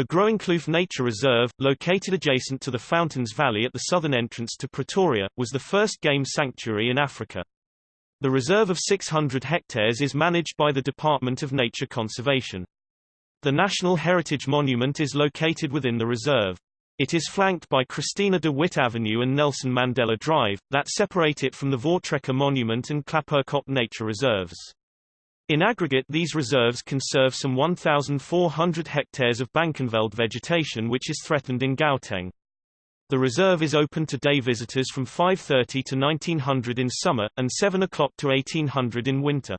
The Groenkloof Nature Reserve, located adjacent to the Fountains Valley at the southern entrance to Pretoria, was the first game sanctuary in Africa. The reserve of 600 hectares is managed by the Department of Nature Conservation. The National Heritage Monument is located within the reserve. It is flanked by Christina de Wit Avenue and Nelson Mandela Drive, that separate it from the Voortrekker Monument and Klapperkop Nature Reserves. In aggregate these reserves conserve some 1,400 hectares of Bankenveld vegetation which is threatened in Gauteng. The reserve is open to day visitors from 5.30 to 1900 in summer, and 7 o'clock to 1800 in winter.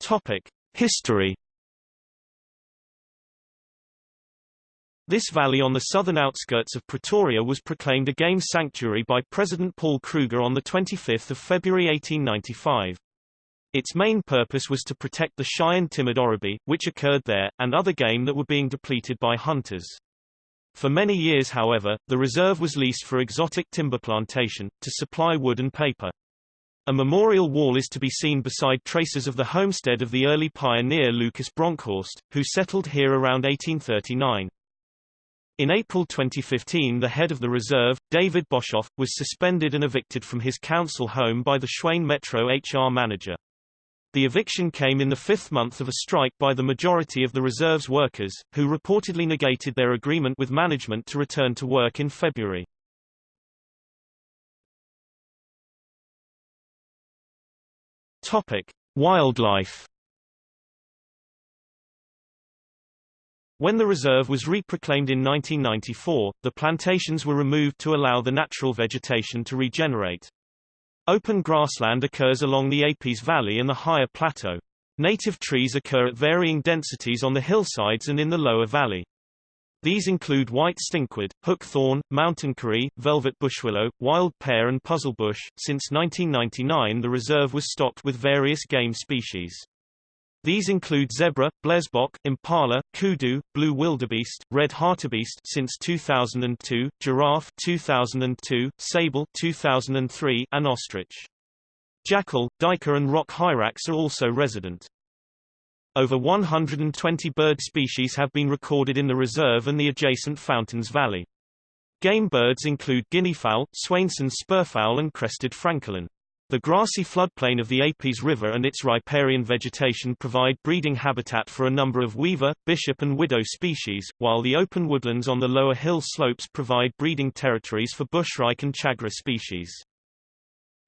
Topic. History This valley on the southern outskirts of Pretoria was proclaimed a game sanctuary by President Paul Kruger on 25 February 1895. Its main purpose was to protect the shy and timid oribi, which occurred there, and other game that were being depleted by hunters. For many years however, the reserve was leased for exotic timber plantation, to supply wood and paper. A memorial wall is to be seen beside traces of the homestead of the early pioneer Lucas Bronkhorst, who settled here around 1839. In April 2015 the head of the reserve, David Boshoff, was suspended and evicted from his council home by the Tshwane Metro HR manager. The eviction came in the fifth month of a strike by the majority of the reserve's workers, who reportedly negated their agreement with management to return to work in February. Topic: Wildlife When the reserve was reproclaimed in 1994, the plantations were removed to allow the natural vegetation to regenerate. Open grassland occurs along the Apies Valley and the higher plateau. Native trees occur at varying densities on the hillsides and in the lower valley. These include white stinkwood, hookthorn, mountain curry, velvet bushwillow, wild pear and puzzlebush. Since 1999 the reserve was stocked with various game species. These include zebra, blesbok, impala, kudu, blue wildebeest, red hartebeest since 2002, giraffe 2002, sable 2003, and ostrich. Jackal, duiker and rock hyrax are also resident. Over 120 bird species have been recorded in the reserve and the adjacent Fountains Valley. Game birds include guineafowl, Swainson's spurfowl and crested francolin. The grassy floodplain of the Apies River and its riparian vegetation provide breeding habitat for a number of weaver, bishop and widow species, while the open woodlands on the lower hill slopes provide breeding territories for bushshrike and tchagra species.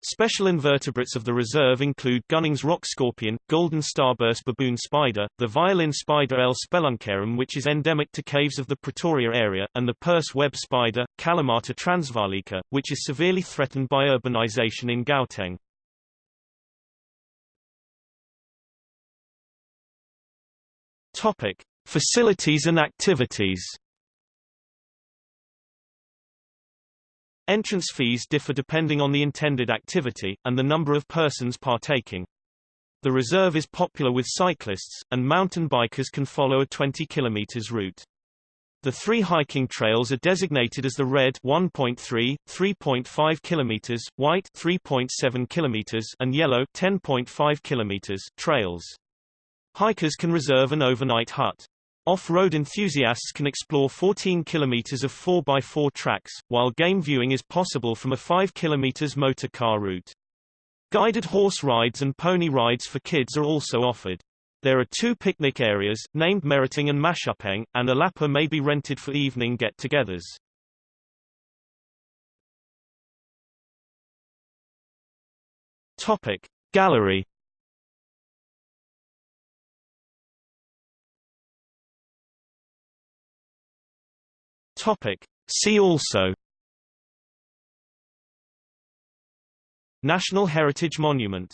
Special invertebrates of the reserve include Gunning's rock scorpion, golden starburst baboon spider, the violin spider L. speluncarum which is endemic to caves of the Pretoria area, and the purse web spider, Calommata transvaalica, which is severely threatened by urbanization in Gauteng. Topic: Facilities and activities Entrance fees differ depending on the intended activity, and the number of persons partaking. The reserve is popular with cyclists, and mountain bikers can follow a 20 km route. The three hiking trails are designated as the red 1.3, 3.5 km, white 3.7 km, and yellow 10.5 km trails. Hikers can reserve an overnight hut. Off-road enthusiasts can explore 14 kilometers of 4x4 tracks, while game viewing is possible from a 5 kilometers motor car route. Guided horse rides and pony rides for kids are also offered. There are two picnic areas, named Meriting and Mashupeng, and a lapa may be rented for evening get-togethers. Gallery Topic. See also National Heritage Monument